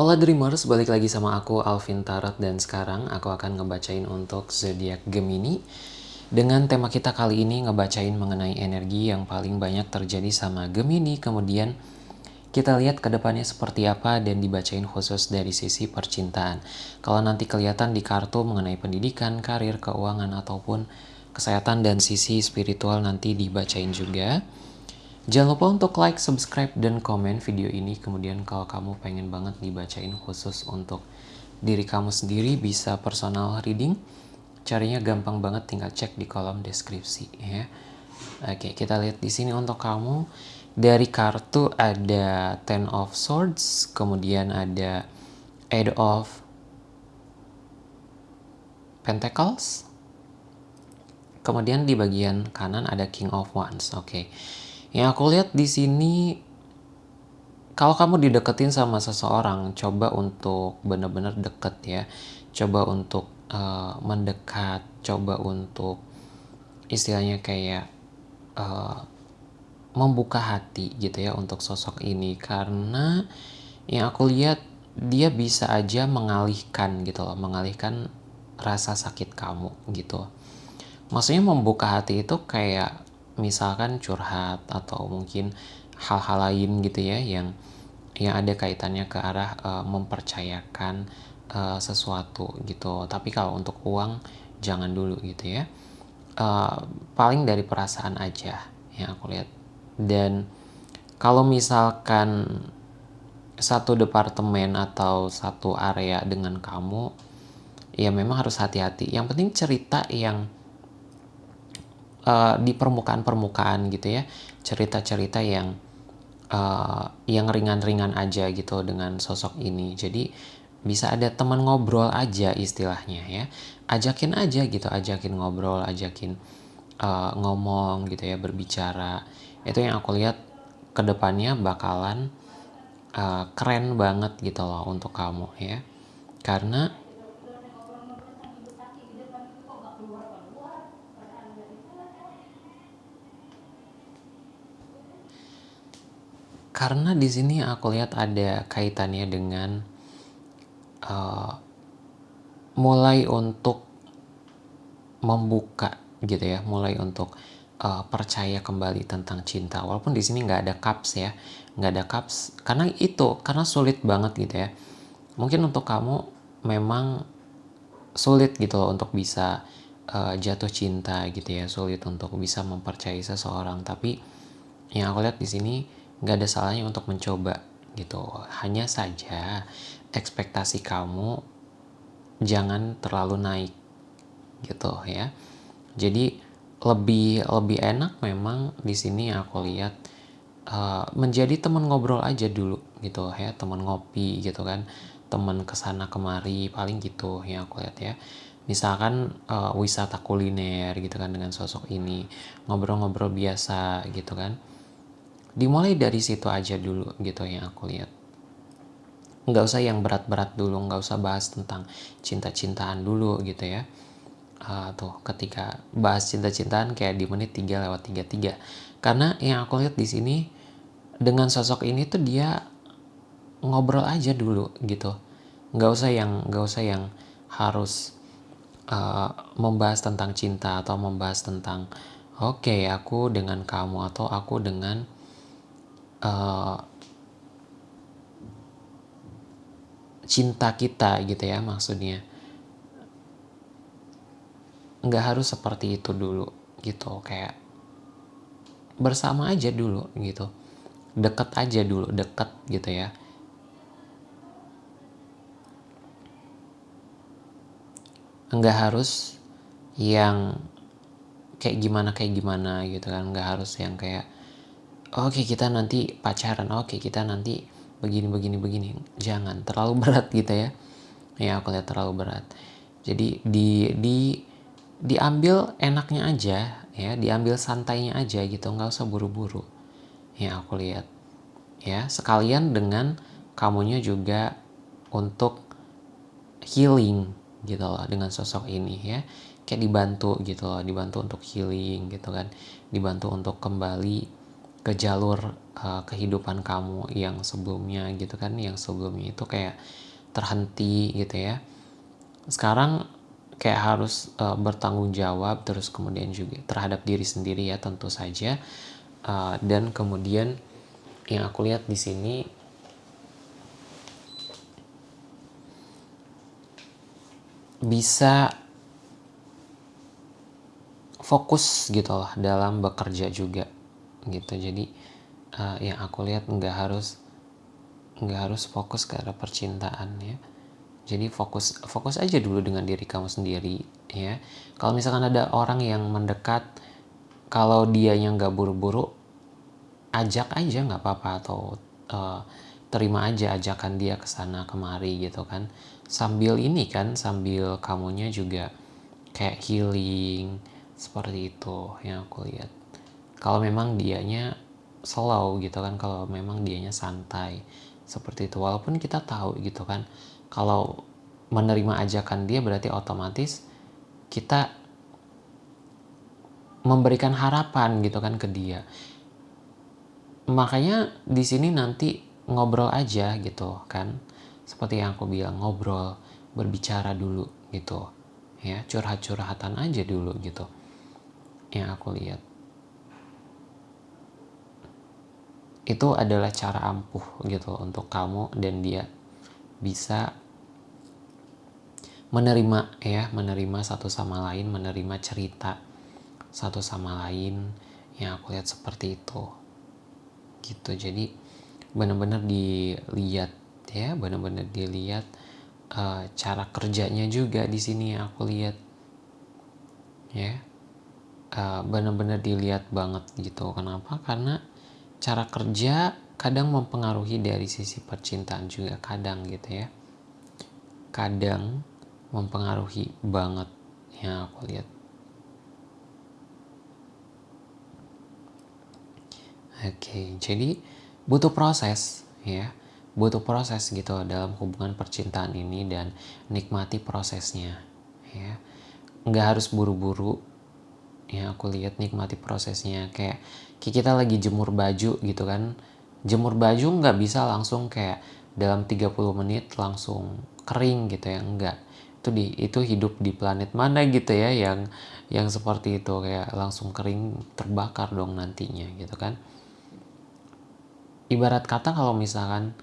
Hola Dreamers, balik lagi sama aku Alvin Tarot dan sekarang aku akan ngebacain untuk zodiak Gemini. Dengan tema kita kali ini ngebacain mengenai energi yang paling banyak terjadi sama Gemini, kemudian kita lihat ke depannya seperti apa dan dibacain khusus dari sisi percintaan. Kalau nanti kelihatan di kartu mengenai pendidikan, karir, keuangan ataupun kesehatan dan sisi spiritual nanti dibacain juga. Jangan lupa untuk like, subscribe, dan komen video ini. Kemudian kalau kamu pengen banget dibacain khusus untuk diri kamu sendiri, bisa personal reading. Caranya gampang banget, tinggal cek di kolom deskripsi ya. Oke, kita lihat di sini untuk kamu. Dari kartu ada Ten of Swords, kemudian ada Eight of Pentacles. Kemudian di bagian kanan ada King of Wands. Oke. Yang aku lihat di sini kalau kamu dideketin sama seseorang, coba untuk benar-benar deket ya. Coba untuk uh, mendekat, coba untuk istilahnya kayak uh, membuka hati gitu ya untuk sosok ini karena yang aku lihat dia bisa aja mengalihkan gitu loh, mengalihkan rasa sakit kamu gitu. Maksudnya membuka hati itu kayak misalkan curhat atau mungkin hal-hal lain gitu ya yang yang ada kaitannya ke arah uh, mempercayakan uh, sesuatu gitu. Tapi kalau untuk uang jangan dulu gitu ya. Uh, paling dari perasaan aja yang aku lihat. Dan kalau misalkan satu departemen atau satu area dengan kamu, ya memang harus hati-hati. Yang penting cerita yang uh, di permukaan-permukaan gitu ya. Cerita-cerita yang uh, yang ringan-ringan aja gitu dengan sosok ini. Jadi bisa ada teman ngobrol aja istilahnya ya. Ajakin aja gitu ajakin ngobrol ajakin uh, ngomong gitu ya berbicara. Itu yang aku lihat ke depannya bakalan uh, keren banget gitu loh untuk kamu ya. Karena karena di sini aku lihat ada kaitannya dengan uh, mulai untuk membuka gitu ya, mulai untuk uh, percaya kembali tentang cinta. Walaupun di sini nggak ada cups ya, nggak ada cups karena itu karena sulit banget gitu ya. Mungkin untuk kamu memang sulit gitu loh untuk bisa uh, jatuh cinta gitu ya, sulit untuk bisa mempercayai seseorang. Tapi yang aku lihat di sini nggak ada salahnya untuk mencoba gitu. Hanya saja ekspektasi kamu jangan terlalu naik gitu ya. Jadi lebih lebih enak memang di sini aku lihat uh, menjadi teman ngobrol aja dulu gitu ya. Teman ngopi gitu kan. Teman ke sana kemari paling gitu ya aku lihat ya. Misalkan uh, wisata kuliner gitu kan dengan sosok ini. Ngobrol-ngobrol biasa gitu kan dimulai dari situ aja dulu gitu yang aku lihat. Nggak usah yang berat-berat dulu nggak usah bahas tentang cinta-cintaan dulu gitu ya. Uh, tuh ketika bahas cinta-cintaan kayak di menit 3 lewat 33 karena yang aku lihat di sini dengan sosok ini tuh dia ngobrol aja dulu gitu. Nggak usah yang nggak usah yang harus uh, membahas tentang cinta atau membahas tentang oke okay, aku dengan kamu atau aku dengan uh, cinta kita gitu ya maksudnya. Nggak harus seperti itu dulu gitu kayak bersama aja dulu gitu. Deket aja dulu deket gitu ya. Nggak harus yang kayak gimana kayak gimana gitu kan. Nggak harus yang kayak oke okay, kita nanti pacaran. Oke okay, kita nanti begini begini begini. Jangan terlalu berat gitu ya. Ya aku lihat terlalu berat. Jadi di di diambil enaknya aja ya. Diambil santainya aja gitu. Nggak usah buru-buru. Ya aku lihat. Ya sekalian dengan kamunya juga untuk healing gitu loh dengan sosok ini ya. Kayak dibantu gitu loh. Dibantu untuk healing gitu kan. Dibantu untuk kembali ke jalur uh, kehidupan kamu yang sebelumnya gitu kan yang sebelumnya itu kayak terhenti gitu ya. Sekarang kayak harus uh, bertanggung jawab terus kemudian juga terhadap diri sendiri ya tentu saja. Uh, dan kemudian yang aku lihat di sini bisa fokus gitu loh dalam bekerja juga gitu. Jadi uh, yang aku lihat nggak harus nggak harus fokus ke arah percintaan ya. Jadi fokus fokus aja dulu dengan diri kamu sendiri ya. Kalau misalkan ada orang yang mendekat kalau dia yang nggak buru-buru ajak aja nggak apa-apa atau uh, terima aja ajakan dia ke sana kemari gitu kan. Sambil ini kan sambil kamunya juga kayak healing seperti itu yang aku lihat kalau memang dianya slow gitu kan kalau memang dianya santai seperti itu. Walaupun kita tahu gitu kan kalau menerima ajakan dia berarti otomatis kita memberikan harapan gitu kan ke dia. Makanya di sini nanti ngobrol aja gitu kan. Seperti yang aku bilang ngobrol berbicara dulu gitu ya. Curhat-curhatan aja dulu gitu yang aku lihat itu adalah cara ampuh gitu untuk kamu dan dia bisa menerima ya menerima satu sama lain menerima cerita satu sama lain yang aku lihat seperti itu. Gitu. Jadi benar-benar dilihat ya benar-benar dilihat uh, cara kerjanya juga di sini aku lihat ya. Uh, benar-benar dilihat banget gitu. Kenapa? Karena cara kerja kadang mempengaruhi dari sisi percintaan juga kadang gitu ya kadang mempengaruhi banget yang aku lihat. Oke, jadi butuh proses ya, butuh proses gitu dalam hubungan percintaan ini dan nikmati prosesnya ya. Nggak harus buru-buru ya aku lihat nikmati prosesnya. Kayak kita lagi jemur baju gitu kan. Jemur baju nggak bisa langsung kayak dalam 30 menit langsung kering gitu ya enggak itu di itu hidup di planet mana gitu ya yang yang seperti itu. Kayak langsung kering terbakar dong nantinya gitu kan. Ibarat kata kalau misalkan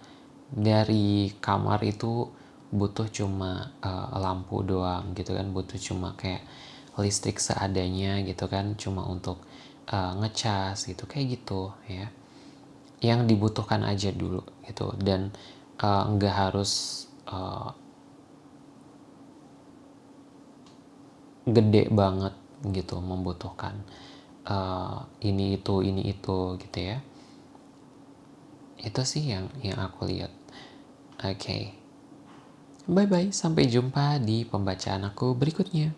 dari kamar itu butuh cuma uh, lampu doang gitu kan. Butuh cuma kayak listrik seadanya gitu kan cuma untuk uh, ngecas gitu kayak gitu ya. Yang dibutuhkan aja dulu gitu dan uh, nggak harus uh, gede banget gitu membutuhkan uh, ini itu ini itu gitu ya. Itu sih yang yang aku lihat. Oke. Okay. bye bye sampai jumpa di pembacaan aku berikutnya